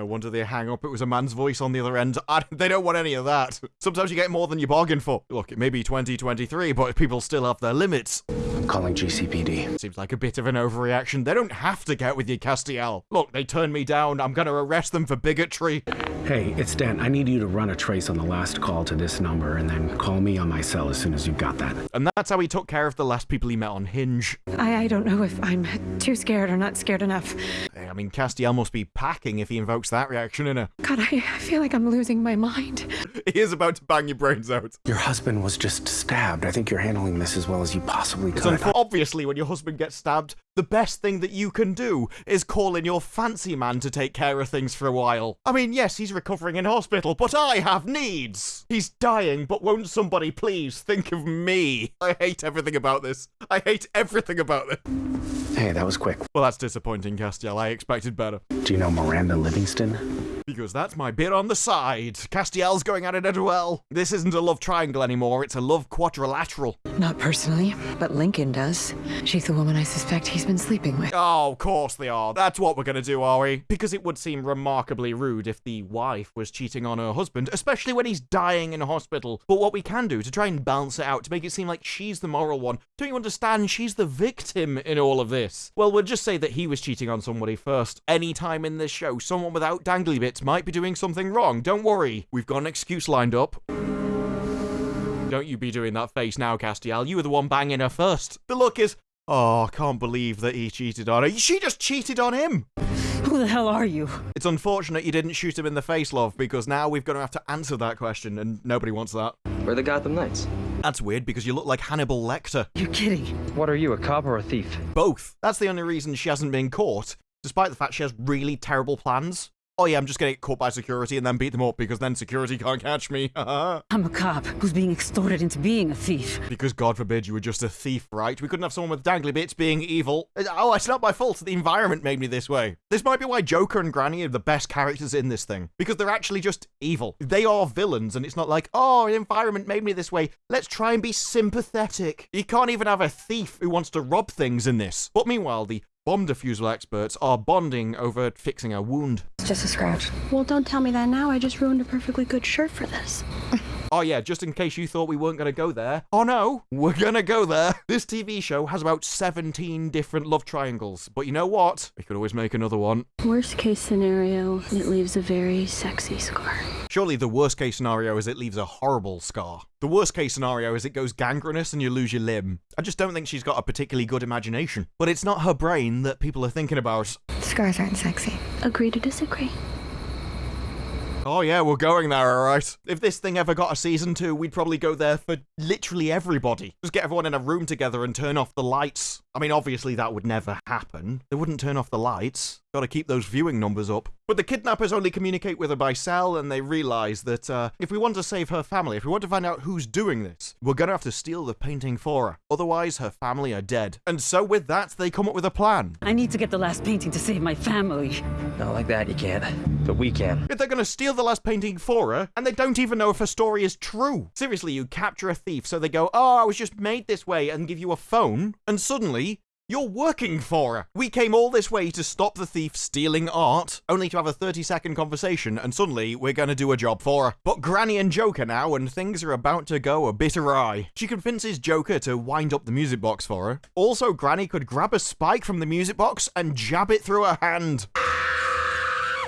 No wonder they hang up. It was a man's voice on the other end. I, they don't want any of that. Sometimes you get more than you bargain for. Look, it may be 2023, but people still have their limits. I'm calling GCPD. Seems like a bit of an overreaction. They don't have to get with you, Castiel. Look, they turned me down. I'm gonna arrest them for bigotry. Hey, it's Dan. I need you to run a trace on the last call to this number and then call me on my cell as soon as you've got that. And that's how he took care of the last people he met on Hinge. I, I don't know if I'm too scared or not scared enough. I mean, Castiel must be packing if he invokes that reaction in her. God, I, I feel like I'm losing my mind. he is about to bang your brains out. Your husband was just stabbed. I think you're handling this as well as you possibly It's could. unfor- obviously, when your husband gets stabbed, the best thing that you can do is call in your fancy man to take care of things for a while. I mean, yes, he's recovering in hospital, but I have needs. He's dying, but won't somebody please think of me? I hate everything about this. I hate everything about this. Hey, that was quick. Well, that's disappointing, Castiel. I expected better. Do you know Miranda Livingston? Houston. Because that's my bit on the side. Castiel's going at it as well. This isn't a love triangle anymore, it's a love quadrilateral. Not personally, but Lincoln does. She's the woman I suspect he's been sleeping with. Oh, of course they are. That's what we're gonna do, are we? Because it would seem remarkably rude if the wife was cheating on her husband, especially when he's dying in hospital. But what we can do to try and balance it out, to make it seem like she's the moral one, don't you understand? She's the victim in all of this. this? Well, we'll just say that he was cheating on somebody first. Any time in this show, someone without dangly bits might be doing something wrong. Don't worry. We've got an excuse lined up. Don't you be doing that face now, Castiel. You were the one banging her first. The look is, oh, I can't believe that he cheated on her. She just cheated on him. Who the hell are you? It's unfortunate you didn't shoot him in the face, love, because now we're going to have to answer that question, and nobody wants that. We're the Gotham Knights. That's weird because you look like Hannibal Lecter. You're kidding. What are you, a cop or a thief? Both. That's the only reason she hasn't been caught, despite the fact she has really terrible plans. Oh yeah, I'm just gonna get caught by security and then beat them up because then security can't catch me. I'm a cop who's being extorted into being a thief. Because God forbid you were just a thief, right? We couldn't have someone with dangly bits being evil. Uh, oh, it's not my fault. The environment made me this way. This might be why Joker and Granny are the best characters in this thing. Because they're actually just evil. They are villains and it's not like, oh, the environment made me this way. Let's try and be sympathetic. You can't even have a thief who wants to rob things in this. But meanwhile, the bomb defusal experts are bonding over fixing a wound. It's just a scratch. Well, don't tell me that now. I just ruined a perfectly good shirt for this. Oh yeah, just in case you thought we weren't going to go there. Oh no, we're going to go there. This TV show has about 17 different love triangles. But you know what? We could always make another one. Worst case scenario, it leaves a very sexy scar. Surely the worst case scenario is it leaves a horrible scar. The worst case scenario is it goes gangrenous and you lose your limb. I just don't think she's got a particularly good imagination. But it's not her brain that people are thinking about. Scars aren't sexy. Agree to disagree. Oh yeah, we're going there, alright. If this thing ever got a season two, we'd probably go there for literally everybody. Just get everyone in a room together and turn off the lights. I mean, obviously that would never happen. They wouldn't turn off the lights. Gotta keep those viewing numbers up. But the kidnappers only communicate with her by cell, and they realize that uh, if we want to save her family, if we want to find out who's doing this, we're gonna have to steal the painting for her. Otherwise, her family are dead. And so with that, they come up with a plan. I need to get the last painting to save my family. Not like that, you can't. But we can. If they're gonna steal the last painting for her, and they don't even know if her story is true. Seriously, you capture a thief, so they go, oh, I was just made this way, and give you a phone, and suddenly, you're working for her. We came all this way to stop the thief stealing art, only to have a 30 second conversation, and suddenly we're gonna do a job for her. But Granny and Joker now, and things are about to go a bit awry. She convinces Joker to wind up the music box for her. Also, Granny could grab a spike from the music box and jab it through her hand.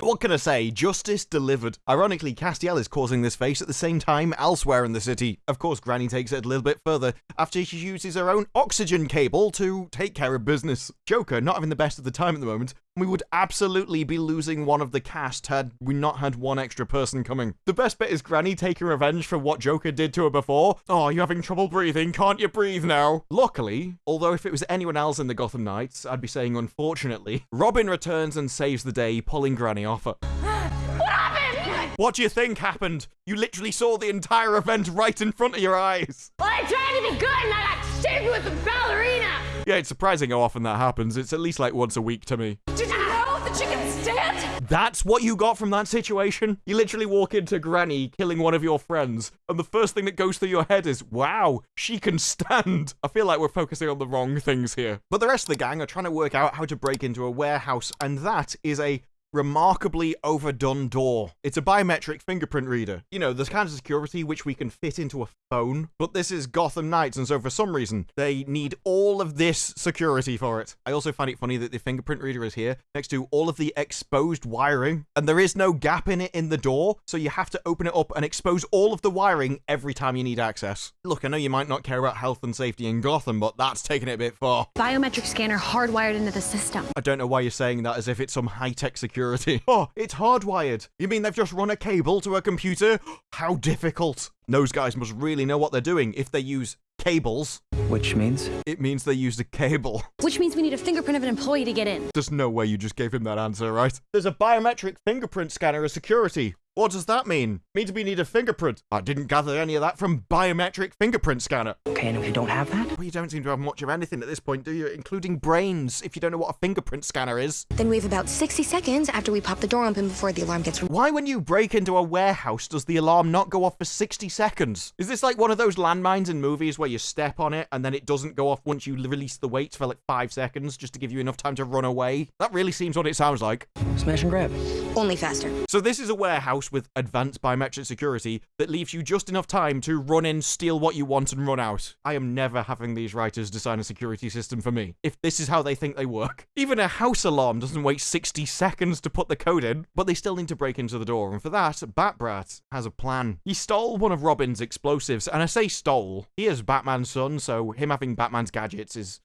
What can I say? Justice delivered. Ironically, Castiel is causing this face at the same time elsewhere in the city. Of course, Granny takes it a little bit further after she uses her own oxygen cable to take care of business. Joker, not having the best of the time at the moment, we would absolutely be losing one of the cast had we not had one extra person coming. The best bit is Granny taking revenge for what Joker did to her before. Oh, you're having trouble breathing. Can't you breathe now? Luckily, although if it was anyone else in the Gotham Knights, I'd be saying unfortunately, Robin returns and saves the day, pulling Granny off her. What happened? What do you think happened? You literally saw the entire event right in front of your eyes. Well, I tried to be good and I got shaved with a ballerina. Yeah, it's surprising how often that happens. It's at least like once a week to me. Did you know she can stand? That's what you got from that situation? You literally walk into Granny killing one of your friends, and the first thing that goes through your head is, wow, she can stand. I feel like we're focusing on the wrong things here. But the rest of the gang are trying to work out how to break into a warehouse, and that is a remarkably overdone door. It's a biometric fingerprint reader. You know, the kind of security which we can fit into a phone. But this is Gotham Knights, and so for some reason, they need all of this security for it. I also find it funny that the fingerprint reader is here next to all of the exposed wiring, and there is no gap in it in the door, so you have to open it up and expose all of the wiring every time you need access. Look, I know you might not care about health and safety in Gotham, but that's taking it a bit far. Biometric scanner hardwired into the system. I don't know why you're saying that as if it's some high-tech security. Oh, it's hardwired. You mean they've just run a cable to a computer? How difficult. Those guys must really know what they're doing if they use cables. Which means? It means they used a cable. Which means we need a fingerprint of an employee to get in. There's no way you just gave him that answer, right? There's a biometric fingerprint scanner as security. What does that mean? Means we need a fingerprint. I didn't gather any of that from biometric fingerprint scanner. Okay, and if you don't have that? Well, you don't seem to have much of anything at this point, do you? Including brains, if you don't know what a fingerprint scanner is. Then we have about 60 seconds after we pop the door open before the alarm gets... Why when you break into a warehouse does the alarm not go off for 60 seconds? Is this like one of those landmines in movies where you step on it and then it doesn't go off once you release the weight for like five seconds just to give you enough time to run away? That really seems what it sounds like. Smash and grab. Only faster. So this is a warehouse house with advanced biometric security that leaves you just enough time to run in, steal what you want, and run out. I am never having these writers design a security system for me, if this is how they think they work. Even a house alarm doesn't wait 60 seconds to put the code in, but they still need to break into the door, and for that, Bat Brat has a plan. He stole one of Robin's explosives, and I say stole. He is Batman's son, so him having Batman's gadgets is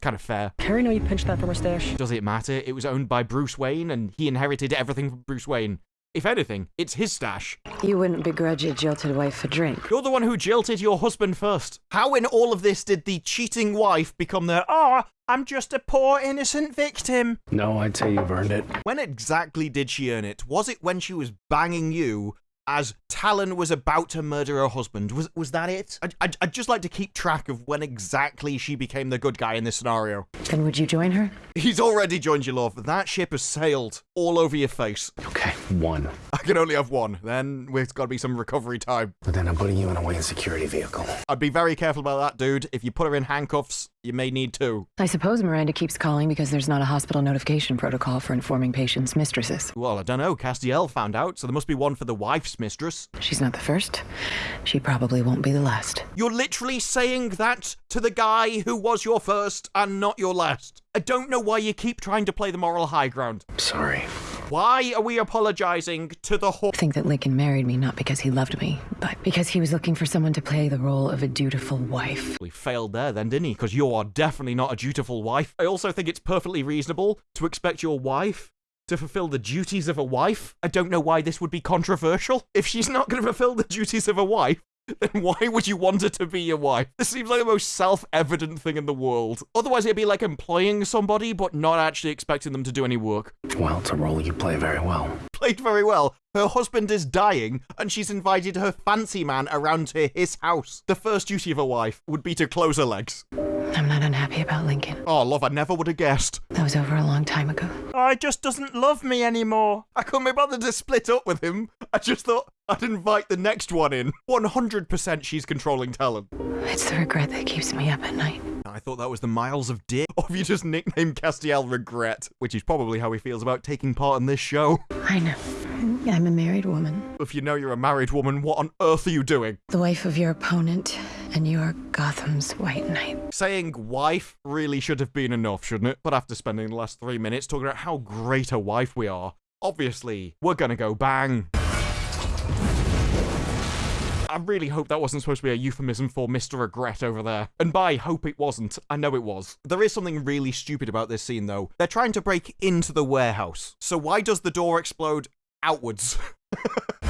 kind of fair. Carrie know you pinched that from her stash? Does it matter? It was owned by Bruce Wayne, and he inherited everything from Bruce Wayne. If anything, it's his stash. You wouldn't begrudge a jilted wife a drink. You're the one who jilted your husband first. How in all of this did the cheating wife become the, ah, oh, I'm just a poor innocent victim? No, I'd say you've earned it. When exactly did she earn it? Was it when she was banging you as Talon was about to murder her husband. Was was that it? I'd, I'd, I'd, just like to keep track of when exactly she became the good guy in this scenario. Then would you join her? He's already joined you, love. That ship has sailed all over your face. Okay, one. I can only have one. Then there's got to be some recovery time. But then I'm putting you in a Wayne security vehicle. I'd be very careful about that, dude. If you put her in handcuffs, you may need to. I suppose Miranda keeps calling because there's not a hospital notification protocol for informing patients' mistresses. Well, I don't know. Castiel found out, so there must be one for the wife's mistress. She's not the first. She probably won't be the last. You're literally saying that to the guy who was your first and not your last. I don't know why you keep trying to play the moral high ground. I'm Sorry. Why are we apologizing to the whole? I think that Lincoln married me not because he loved me, but because he was looking for someone to play the role of a dutiful wife. We failed there then, didn't he? Because you are definitely not a dutiful wife. I also think it's perfectly reasonable to expect your wife to fulfill the duties of a wife. I don't know why this would be controversial. If she's not going to fulfill the duties of a wife, then why would you want her to be your wife? This seems like the most self-evident thing in the world. Otherwise, it'd be like employing somebody, but not actually expecting them to do any work. Well, it's a role you play very well. Played very well. Her husband is dying, and she's invited her fancy man around to his house. The first duty of a wife would be to close her legs. I'm not unhappy about Lincoln. Oh, love, I never would have guessed. That was over a long time ago. He just doesn't love me anymore. I couldn't be bothered to split up with him. I just thought I'd invite the next one in. 100% she's controlling Talon. It's the regret that keeps me up at night. I thought that was the miles of dick. Or have you just nicknamed Castiel Regret? Which is probably how he feels about taking part in this show. I know. I'm a married woman. If you know you're a married woman, what on earth are you doing? The wife of your opponent, and you are Gotham's White Knight. Saying wife really should have been enough, shouldn't it? But after spending the last three minutes talking about how great a wife we are, obviously, we're gonna go bang. I really hope that wasn't supposed to be a euphemism for Mr. Regret over there. And by hope it wasn't, I know it was. There is something really stupid about this scene though. They're trying to break into the warehouse. So why does the door explode outwards?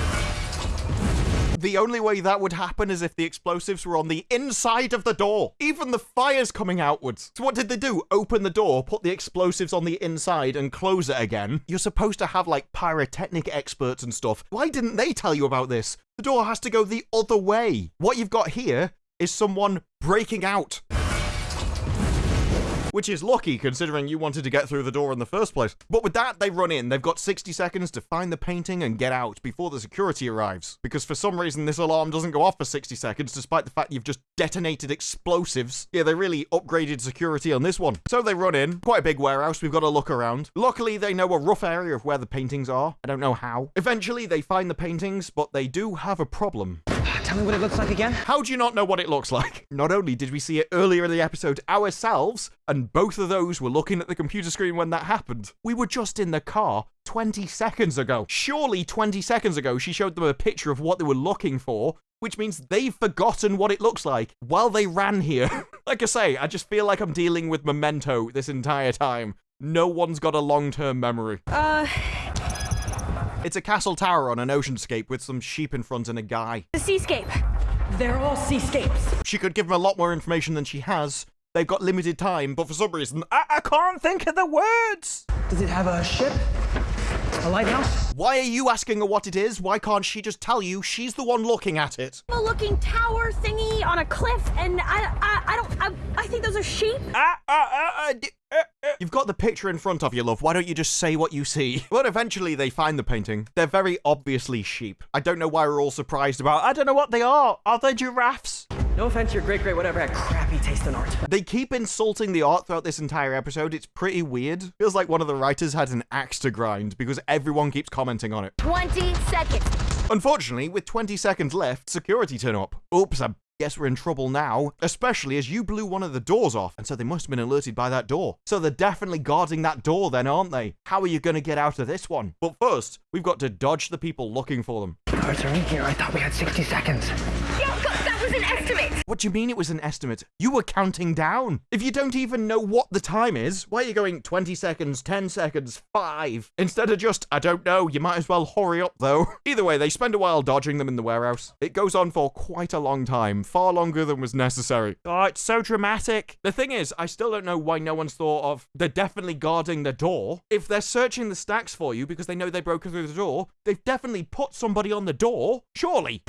the only way that would happen is if the explosives were on the inside of the door. Even the fire's coming outwards. So what did they do? Open the door, put the explosives on the inside and close it again? You're supposed to have like pyrotechnic experts and stuff. Why didn't they tell you about this? The door has to go the other way. What you've got here is someone breaking out. Which is lucky considering you wanted to get through the door in the first place. But with that, they run in. They've got 60 seconds to find the painting and get out before the security arrives. Because for some reason, this alarm doesn't go off for 60 seconds, despite the fact you've just detonated explosives. Yeah, they really upgraded security on this one. So they run in. Quite a big warehouse. We've got to look around. Luckily, they know a rough area of where the paintings are. I don't know how. Eventually, they find the paintings, but they do have a problem. Ah, tell me what it looks like again. How do you not know what it looks like? Not only did we see it earlier in the episode ourselves, and both of those were looking at the computer screen when that happened, we were just in the car 20 seconds ago. Surely 20 seconds ago, she showed them a picture of what they were looking for, which means they've forgotten what it looks like while they ran here. like I say, I just feel like I'm dealing with memento this entire time. No one's got a long term memory. Uh. It's a castle tower on an oceanscape with some sheep in front and a guy. The seascape. They're all seascapes. She could give him a lot more information than she has. They've got limited time, but for some reason, I, I can't think of the words. Does it have a ship? A lighthouse? Why are you asking her what it is? Why can't she just tell you she's the one looking at it? A looking tower thingy on a cliff, and I, I, I don't, I, I think those are sheep. Ah, ah, ah, ah, uh, uh. You've got the picture in front of you, love. Why don't you just say what you see? But eventually they find the painting. They're very obviously sheep. I don't know why we're all surprised about. I don't know what they are. Are they giraffes? No offense, your great great whatever had crappy taste in art. They keep insulting the art throughout this entire episode. It's pretty weird. Feels like one of the writers had an axe to grind because everyone keeps commenting on it. 20 seconds. Unfortunately, with 20 seconds left, security turn up. Oops, I guess we're in trouble now, especially as you blew one of the doors off, and so they must have been alerted by that door. So they're definitely guarding that door then, aren't they? How are you going to get out of this one? But first, we've got to dodge the people looking for them. Cards are in here. I thought we had 60 seconds. that was an estimate. What do you mean it was an estimate? You were counting down. If you don't even know what the time is, why are you going 20 seconds, 10 seconds, 5? Instead of just, I don't know, you might as well hurry up though. Either way, they spend a while dodging them in the warehouse. It goes on for quite a long time, far longer than was necessary. Oh, it's so dramatic. The thing is, I still don't know why no one's thought of, they're definitely guarding the door. If they're searching the stacks for you because they know they broke through the door, they've definitely put somebody on the door, surely.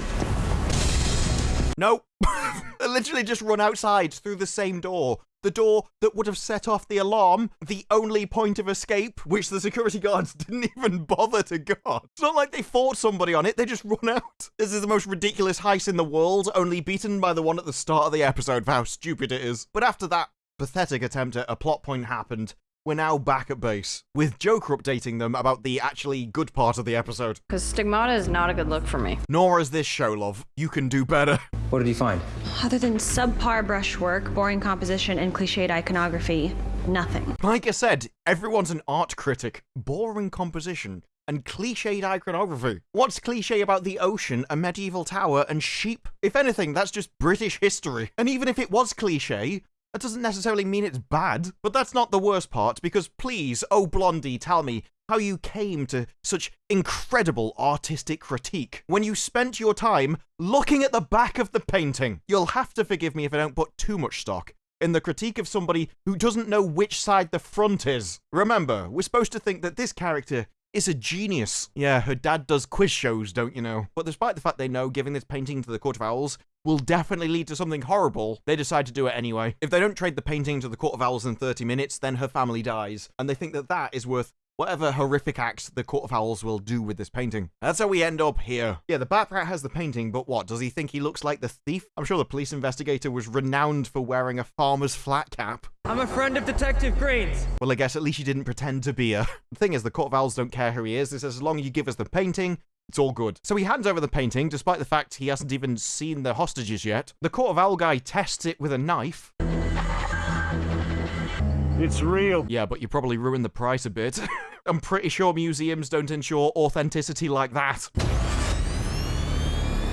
Nope. literally just run outside through the same door. The door that would have set off the alarm, the only point of escape, which the security guards didn't even bother to guard. It's not like they fought somebody on it, they just run out. This is the most ridiculous heist in the world, only beaten by the one at the start of the episode for how stupid it is. But after that pathetic attempt at a plot point happened, we're now back at base, with Joker updating them about the actually good part of the episode. Because stigmata is not a good look for me. Nor is this show, love. You can do better. What did you find? Other than subpar brushwork, boring composition, and cliched iconography, nothing. Like I said, everyone's an art critic. Boring composition and cliched iconography. What's cliche about the ocean, a medieval tower, and sheep? If anything, that's just British history. And even if it was cliche, that doesn't necessarily mean it's bad. But that's not the worst part, because please, oh Blondie, tell me how you came to such incredible artistic critique when you spent your time looking at the back of the painting. You'll have to forgive me if I don't put too much stock in the critique of somebody who doesn't know which side the front is. Remember, we're supposed to think that this character is a genius. Yeah, her dad does quiz shows, don't you know? But despite the fact they know giving this painting to the Court of Owls will definitely lead to something horrible, they decide to do it anyway. If they don't trade the painting to the Court of Owls in 30 minutes, then her family dies, and they think that that is worth whatever horrific acts the Court of Owls will do with this painting. That's how we end up here. Yeah, the Bat Rat has the painting, but what? Does he think he looks like the thief? I'm sure the police investigator was renowned for wearing a farmer's flat cap. I'm a friend of Detective Green's. Well, I guess at least you didn't pretend to be a. The thing is, the Court of Owls don't care who he is. They says as long as you give us the painting, it's all good. So he hands over the painting, despite the fact he hasn't even seen the hostages yet. The Court of Owl guy tests it with a knife. It's real. Yeah, but you probably ruined the price a bit. I'm pretty sure museums don't ensure authenticity like that.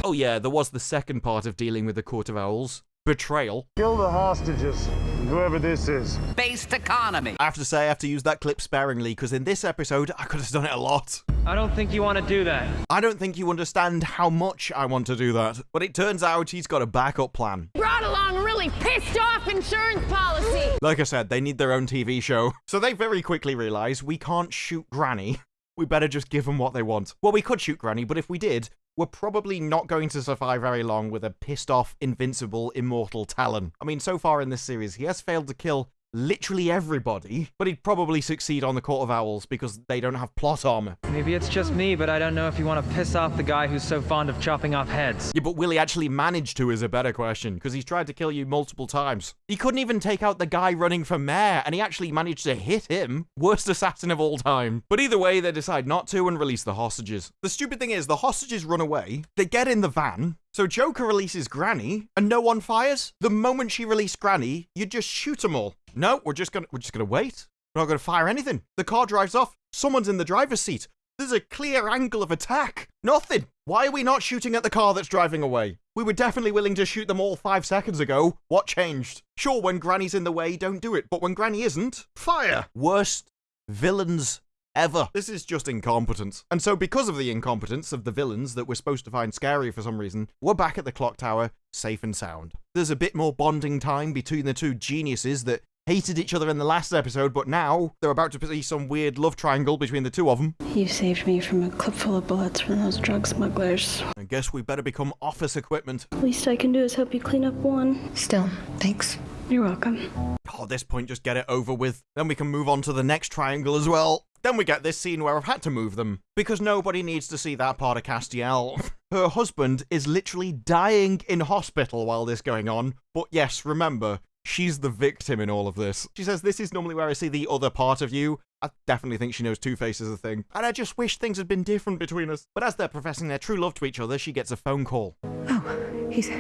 Oh yeah, there was the second part of dealing with the Court of Owls. Betrayal. Kill the hostages, whoever this is. Based economy. I have to say, I have to use that clip sparingly, because in this episode, I could have done it a lot. I don't think you want to do that. I don't think you understand how much I want to do that. But it turns out he's got a backup plan. Brought along a really pissed off insurance policy. Like I said, they need their own TV show. So they very quickly realize we can't shoot Granny. We better just give them what they want. Well, we could shoot Granny, but if we did, we're probably not going to survive very long with a pissed off, invincible, immortal Talon. I mean, so far in this series, he has failed to kill literally everybody, but he'd probably succeed on the Court of Owls because they don't have plot armor. Maybe it's just me, but I don't know if you want to piss off the guy who's so fond of chopping off heads. Yeah, but will he actually manage to is a better question, because he's tried to kill you multiple times. He couldn't even take out the guy running for mayor, and he actually managed to hit him. Worst assassin of all time. But either way, they decide not to and release the hostages. The stupid thing is, the hostages run away, they get in the van, so Joker releases Granny, and no one fires. The moment she released Granny, you just shoot them all. No, we're just gonna we're just gonna wait. We're not gonna fire anything. The car drives off. Someone's in the driver's seat. There's a clear angle of attack. Nothing. Why are we not shooting at the car that's driving away? We were definitely willing to shoot them all five seconds ago. What changed? Sure, when Granny's in the way, don't do it. But when Granny isn't, fire. Worst villains ever. This is just incompetence. And so because of the incompetence of the villains that we're supposed to find scary for some reason, we're back at the clock tower, safe and sound. There's a bit more bonding time between the two geniuses that hated each other in the last episode, but now they're about to see some weird love triangle between the two of them. You saved me from a clip full of bullets from those drug smugglers. I guess we better become office equipment. Least I can do is help you clean up one. Still, thanks. You're welcome. Oh, at this point, just get it over with. Then we can move on to the next triangle as well. Then we get this scene where I've had to move them, because nobody needs to see that part of Castiel. Her husband is literally dying in hospital while this going on, but yes, remember, she's the victim in all of this. She says, This is normally where I see the other part of you. I definitely think she knows Two Face is a thing, and I just wish things had been different between us. But as they're professing their true love to each other, she gets a phone call. Oh, He's.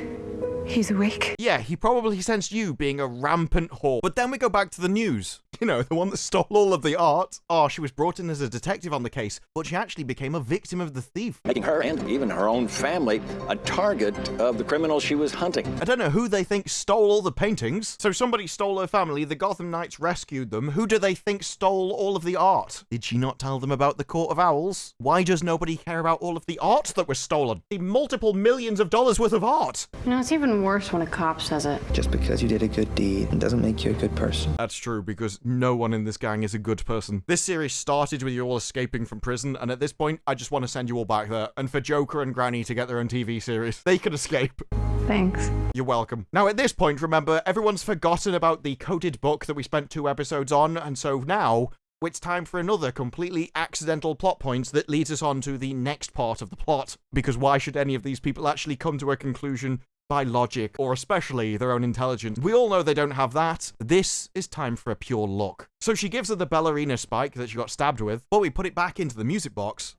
He's awake. Yeah, he probably sensed you being a rampant whore. But then we go back to the news. You know, the one that stole all of the art. Oh, she was brought in as a detective on the case, but she actually became a victim of the thief. Making her and even her own family a target of the criminal she was hunting. I don't know who they think stole all the paintings. So somebody stole her family, the Gotham Knights rescued them. Who do they think stole all of the art? Did she not tell them about the Court of Owls? Why does nobody care about all of the art that was stolen? The multiple millions of dollars worth of art. You know, it's even worse when a cop says it. Just because you did a good deed doesn't make you a good person. That's true, because no one in this gang is a good person. This series started with you all escaping from prison, and at this point, I just want to send you all back there. And for Joker and Granny to get their own TV series, they can escape. Thanks. You're welcome. Now, at this point, remember, everyone's forgotten about the coded book that we spent two episodes on, and so now it's time for another completely accidental plot point that leads us on to the next part of the plot. Because why should any of these people actually come to a conclusion by logic, or especially their own intelligence. We all know they don't have that. This is time for a pure look. So she gives her the ballerina spike that she got stabbed with, but we put it back into the music box.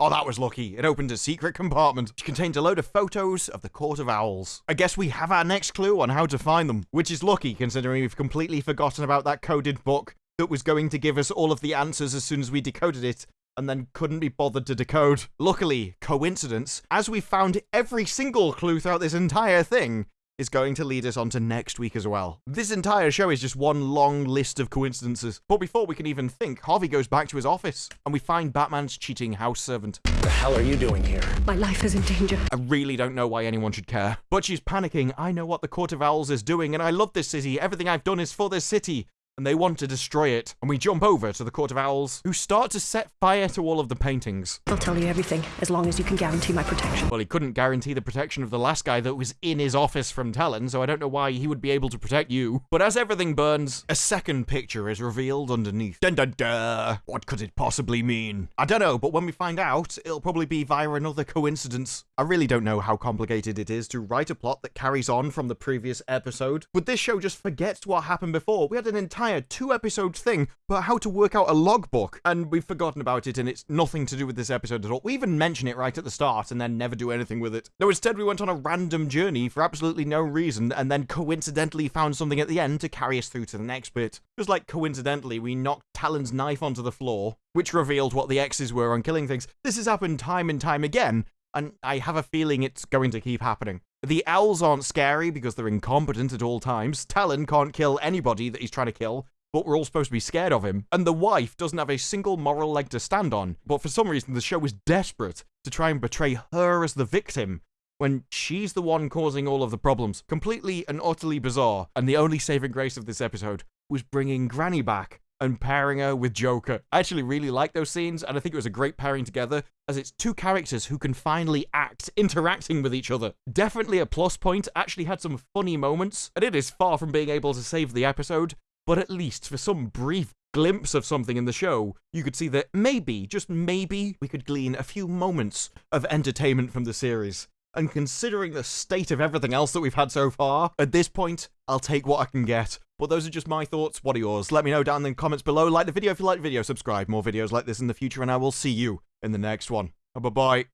Oh, that was lucky. It opened a secret compartment, which contained a load of photos of the Court of Owls. I guess we have our next clue on how to find them, which is lucky considering we've completely forgotten about that coded book that was going to give us all of the answers as soon as we decoded it, and then couldn't be bothered to decode. Luckily, coincidence, as we found every single clue throughout this entire thing, is going to lead us on to next week as well. This entire show is just one long list of coincidences. But before we can even think, Harvey goes back to his office, and we find Batman's cheating house servant. What the hell are you doing here? My life is in danger. I really don't know why anyone should care. But she's panicking. I know what the Court of Owls is doing, and I love this city. Everything I've done is for this city and they want to destroy it. And we jump over to the Court of Owls, who start to set fire to all of the paintings. I'll tell you everything, as long as you can guarantee my protection. Well, he couldn't guarantee the protection of the last guy that was in his office from Talon, so I don't know why he would be able to protect you. But as everything burns, a second picture is revealed underneath. Dun dun dun! What could it possibly mean? I don't know, but when we find out, it'll probably be via another coincidence. I really don't know how complicated it is to write a plot that carries on from the previous episode. But this show just forgets what happened before. We had an entire two episode thing about how to work out a logbook, and we've forgotten about it, and it's nothing to do with this episode at all. We even mention it right at the start and then never do anything with it. No, instead, we went on a random journey for absolutely no reason, and then coincidentally found something at the end to carry us through to the next bit. Just like coincidentally, we knocked Talon's knife onto the floor, which revealed what the X's were on killing things. This has happened time and time again, and I have a feeling it's going to keep happening. The owls aren't scary because they're incompetent at all times. Talon can't kill anybody that he's trying to kill, but we're all supposed to be scared of him. And the wife doesn't have a single moral leg to stand on, but for some reason the show is desperate to try and portray her as the victim when she's the one causing all of the problems. Completely and utterly bizarre. And the only saving grace of this episode was bringing Granny back and pairing her with Joker. I actually really like those scenes, and I think it was a great pairing together, as it's two characters who can finally act interacting with each other. Definitely a plus point, actually had some funny moments, and it is far from being able to save the episode, but at least for some brief glimpse of something in the show, you could see that maybe, just maybe, we could glean a few moments of entertainment from the series. And considering the state of everything else that we've had so far, at this point, I'll take what I can get. But those are just my thoughts. What are yours? Let me know down in the comments below. Like the video if you like the video. Subscribe. More videos like this in the future, and I will see you in the next one. Bye-bye.